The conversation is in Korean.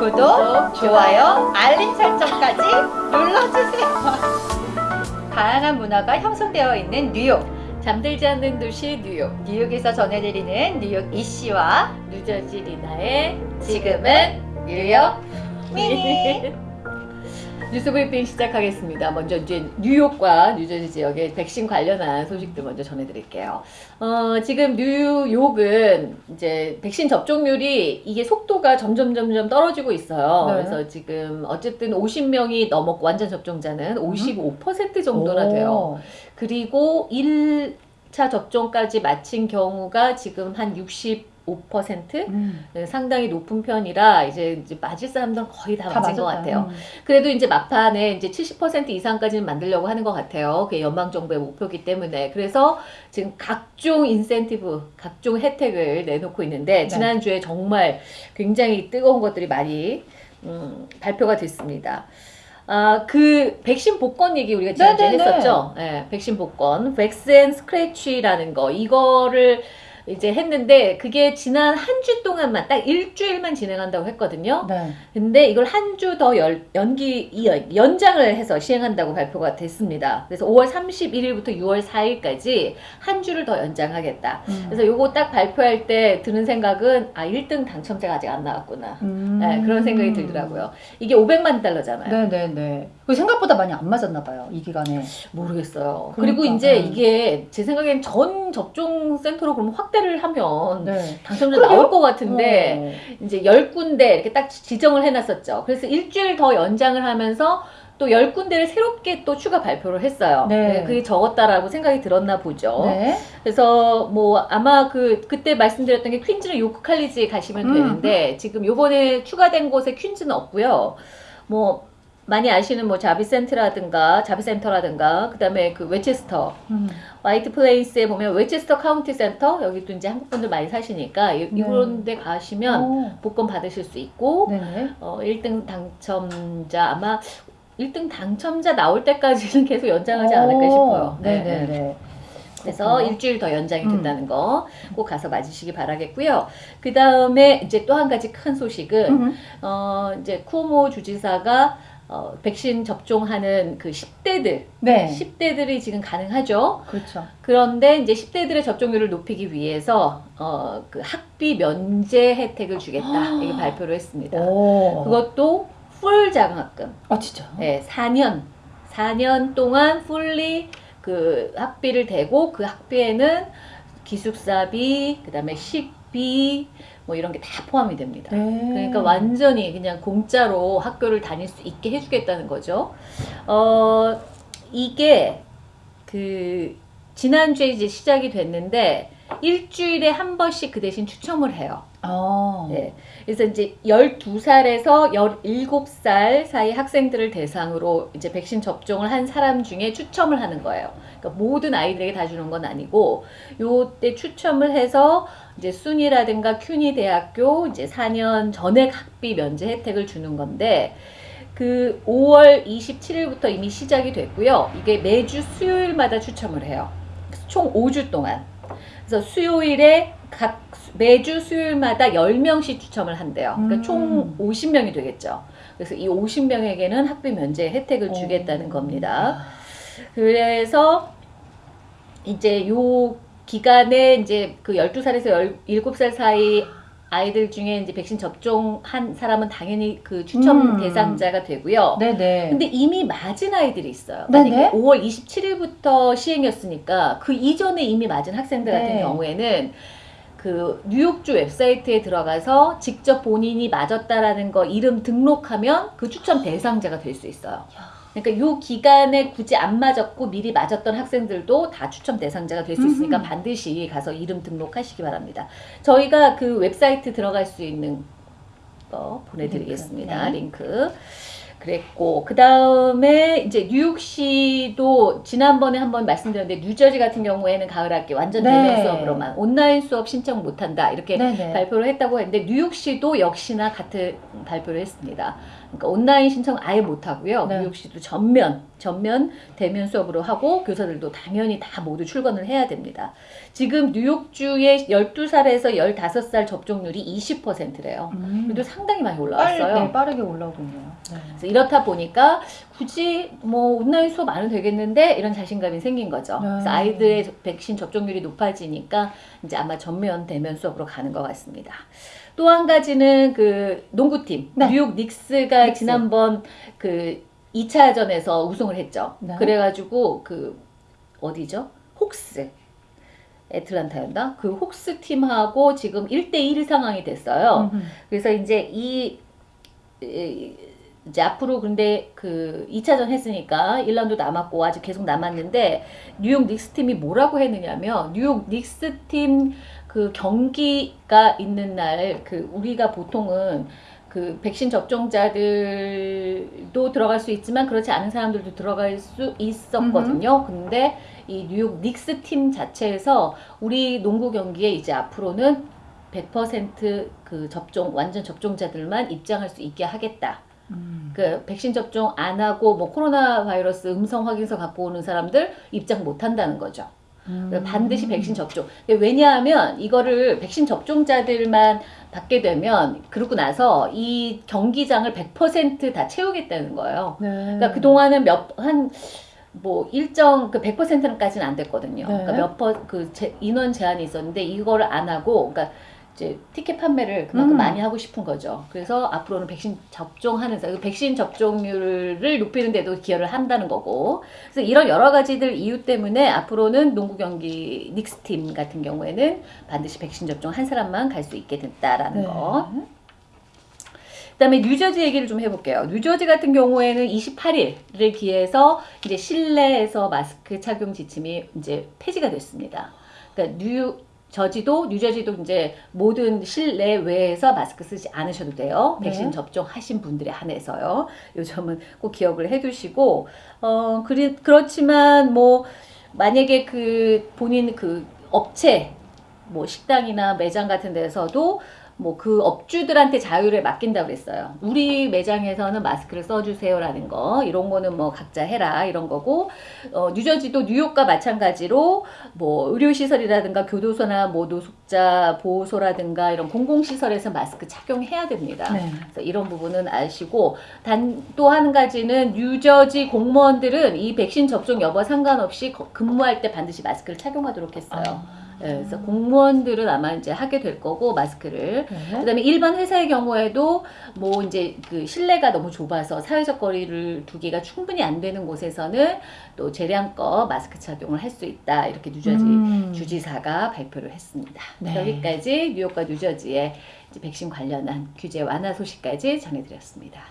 구독, 좋아요, 알림 설정까지 눌러주세요. 다양한 문화가 형성되어 있는 뉴욕. 잠들지 않는 도시 뉴욕. 뉴욕에서 전해드리는 뉴욕 이씨와 뉴저지 리나의 지금은 뉴욕 미니. 뉴스 브리핑 시작하겠습니다. 먼저 이제 뉴욕과 뉴저지 지역의 백신 관련한 소식들 먼저 전해드릴게요. 어, 지금 뉴욕은 이제 백신 접종률이 이게 속도가 점점 점점 떨어지고 있어요. 네. 그래서 지금 어쨌든 50명이 넘었고 완전 접종자는 55% 정도나 돼요. 그리고 1차 접종까지 마친 경우가 지금 한 65%? 음. 네, 상당히 높은 편이라 이제, 이제 맞을 사람들은 거의 다, 다 맞은 것 맞았다. 같아요. 음. 그래도 이제 막판에 이제 70% 이상까지는 만들려고 하는 것 같아요. 그게 연방 정부의 목표이기 때문에 그래서 지금 각종 인센티브, 각종 혜택을 내놓고 있는데 네. 지난주에 정말 굉장히 뜨거운 것들이 많이 음, 발표가 됐습니다. 아, 그 백신 복권 얘기 우리가 지난주에 네네네. 했었죠. 예, 백신 복권, 백센 스크래치라는 거 이거를 이제 했는데 그게 지난 한 주 동안만 딱 일주일만 진행한다고 했거든요. 네. 근데 이걸 한 주 더 연기 이- 연장을 해서 시행한다고 발표가 됐습니다. 그래서 5월 31일부터 6월 4일까지 한 주를 더 연장하겠다. 음. 그래서 요거 딱 발표할 때 드는 생각은 아 1등 당첨자가 아직 안 나왔구나. 음. 네, 그런 생각이 들더라고요. 이게 500만 달러잖아요. 네네네. 그 생각보다 많이 안 맞았나 봐요. 이 기간에. 모르겠어요. 그리고 그러니까, 이제 음. 이게 제 생각엔 전 접종 센터로 그럼 확대 를 하면 네. 당첨자. 나올 것 같은데 이제 열 군데 이렇게 딱 지정을 해놨었죠. 그래서 일주일 더 연장을 하면서 또 열 군데를 새롭게 또 추가 발표를 했어요. 네. 그게 적었다라고 생각이 들었나 보죠. 어. 네. 그래서 뭐 아마 그 그때 말씀드렸던 게 퀸즈는 요크 칼리지에 가시면 음. 되는데 지금 요번에 추가된 곳에 퀸즈는 없고요. 뭐 많이 아시는 뭐 재비츠 센터라든가 재비츠 센터라든가 그다음에 그 웨체스터 음. 화이트 플레인스에 보면 웨체스터 카운티 센터 여기도 이제 한국 분들 많이 사시니까 이- 네. 이런 데 가시면 오. 복권 받으실 수 있고 네네. 어, 1등 당첨자 아마 1등 당첨자 나올 때까지는 계속 연장하지 않을까 오. 싶어요. 네, 네. 네네 네. 그래서 그렇구나. 일주일 더 연장이 음. 된다는 거꼭 가서 맞으시기 바라겠고요. 그 다음에 이제 또 한 가지 큰 소식은 음. 어 이제 쿠오모 주지사가 어, 백신 접종하는 그 10대들, 네. 10대들이 지금 가능하죠. 그렇죠. 그런데 이제 10대들의 접종률을 높이기 위해서 어, 그 학비 면제 혜택을 주겠다 이렇게 발표를 했습니다. 오. 그것도 풀 장학금. 아 진짜. 네, 4년. 4년 동안 풀리 그 학비를 대고 그 학비에는 기숙사비, 그다음에 식비 뭐 이런 게 다 포함이 됩니다. 네. 그러니까 완전히 그냥 공짜로 학교를 다닐 수 있게 해주겠다는 거죠. 어, 이게 그 지난주에 이제 시작이 됐는데 일주일에 한 번씩 그 대신 추첨을 해요. 아. 네. 그래서 이제 12살에서 17살 사이 학생들을 대상으로 이제 백신 접종을 한 사람 중에 추첨을 하는 거예요. 그러니까 모든 아이들에게 다 주는 건 아니고 요때 추첨을 해서 이제 순이라든가 큐니 대학교 이제 4년 전액 학비 면제 혜택을 주는 건데 그 5월 27일부터 이미 시작이 됐고요. 이게 매주 수요일마다 추첨을 해요. 총 5주 동안. 그래서 수요일에 각 매주 수요일마다 10명씩 추첨을 한대요. 그러니까 음. 총 50명이 되겠죠. 그래서 이 50명에게는 학비 면제 혜택을 주겠다는 오. 겁니다. 그래서 이제 요 기간에 이제 그 12살에서 17살 사이 아이들 중에 이제 백신 접종한 사람은 당연히 그 추첨 음. 대상자가 되고요. 네네. 근데 이미 맞은 아이들이 있어요. 네네. 만약에 5월 27일부터 시행이었으니까 그 이전에 이미 맞은 학생들 같은 네. 경우에는 그 뉴욕주 웹사이트에 들어가서 직접 본인이 맞았다라는 거 이름 등록하면 그 추첨 대상자가 될 수 있어요. 그러니까 요 기간에 굳이 안 맞았고 미리 맞았던 학생들도 다 추첨 대상자가 될 수 있으니까 음. 반드시 가서 이름 등록하시기 바랍니다. 저희가 그 웹사이트 들어갈 수 있는 거 보내드리겠습니다. 링크, 네. 링크. 그랬고 그 다음에 이제 뉴욕시도 지난번에 한번 말씀드렸는데 뉴저지 같은 경우에는 가을 학기 완전 네. 대면 수업으로만 온라인 수업 신청 못한다 이렇게 네 네. 발표를 했다고 했는데 뉴욕시도 역시나 같은 발표를 했습니다. 그러니까 온라인 신청 아예 못하고요. 네. 뉴욕시도 전면 전면 대면 수업으로 하고 교사들도 당연히 다 모두 출근을 해야 됩니다. 지금 뉴욕주의 12살에서 15살 접종률이 20%래요. 음. 그래도 상당히 많이 올라왔어요. 네, 빠르게 올라오고 있네요. 네. 이렇다 보니까 굳이 뭐 온라인 수업 안 해도 되겠는데 이런 자신감이 생긴 거죠. 네. 그래서 아이들의 백신 접종률이 높아지니까 이제 아마 전면 대면 수업으로 가는 것 같습니다. 또 한 가지는 그 농구팀 네. 뉴욕 닉스가 닉스. 지난번 그 2차전에서 우승을 했죠. 네. 그래가지고 그 어디죠? 혹스 애틀란타였나? 그 혹스 팀하고 지금 1대1 상황이 됐어요. 음, 그래서 이제 이 이- 이제 앞으로 근데 그 2차전 했으니까 1라운드 남았고 아직 계속 남았는데 뉴욕 닉스 팀이 뭐라고 했느냐면 뉴욕 닉스 팀 그 경기가 있는 날 그 우리가 보통은 그 백신 접종자들도 들어갈 수 있지만 그렇지 않은 사람들도 들어갈 수 있었거든요. 근데 이 뉴욕 닉스 팀 자체에서 우리 농구 경기에 이제 앞으로는 100%그 접종 완전 접종자들만 입장할 수 있게 하겠다. 음. 그 백신 접종 안 하고 뭐 코로나 바이러스 음성 확인서 갖고 오는 사람들 입장 못 한다는 거죠. 음. 그러니까 반드시 백신 접종. 왜냐하면 이거를 백신 접종자들만 받게 되면 그러고 나서 이 경기장을 100%다 채우겠다는 거예요. 네. 그러니까 그 동안은 몇한 뭐 일정 그 100%까지는 안 됐거든요. 네. 그러니까 몇퍼그 인원 제한이 있었는데 이거를 안 하고 그러니까 이제 티켓 판매를 그만큼 음. 많이 하고 싶은 거죠. 그래서 앞으로는 백신 접종하는 사- 그 백신 접종률을 높이는 데도 기여를 한다는 거고. 그래서 이런 여러 가지들 이유 때문에 앞으로는 농구 경기 닉스 팀 같은 경우에는 반드시 백신 접종 한 사람만 갈 수 있게 됐다라는 네. 거. 그다음에 뉴저지 얘기를 좀 해볼게요. 뉴저지 같은 경우에는 28일을 기해서 이제 실내에서 마스크 착용 지침이 이제 폐지가 됐습니다. 그러니까 뉴저지도 뉴저지도 이제 모든 실내 외에서 마스크 쓰지 않으셔도 돼요. 네. 백신 접종하신 분들에 한해서요. 요 점은 꼭 기억을 해두시고 어 그리, 그렇지만 뭐 만약에 그 본인 그 업체 뭐 식당이나 매장 같은 데서도 뭐 그 업주들한테 자유를 맡긴다 그랬어요. 우리 매장에서는 마스크를 써주세요라는 거 이런 거는 뭐 각자 해라 이런 거고 어, 뉴저지도 뉴욕과 마찬가지로 뭐 의료시설이라든가 교도소나 뭐 노숙자 보호소라든가 이런 공공시설에서 마스크 착용해야 됩니다. 네. 그래서 이런 부분은 아시고 단 또 한 가지는 뉴저지 공무원들은 이 백신 접종 여부 상관없이 거- 근무할 때 반드시 마스크를 착용하도록 했어요. 아. 예, 그래서 공무원들은 아마 이제 하게 될 거고 마스크를 네. 그다음에 일반 회사의 경우에도 뭐 이제 그 실내가 너무 좁아서 사회적 거리를 두기가 충분히 안 되는 곳에서는 또 재량껏 마스크 착용을 할 수 있다 이렇게 뉴저지 음. 주지사가 발표를 했습니다. 네. 여기까지 뉴욕과 뉴저지의 이제 백신 관련한 규제 완화 소식까지 전해드렸습니다.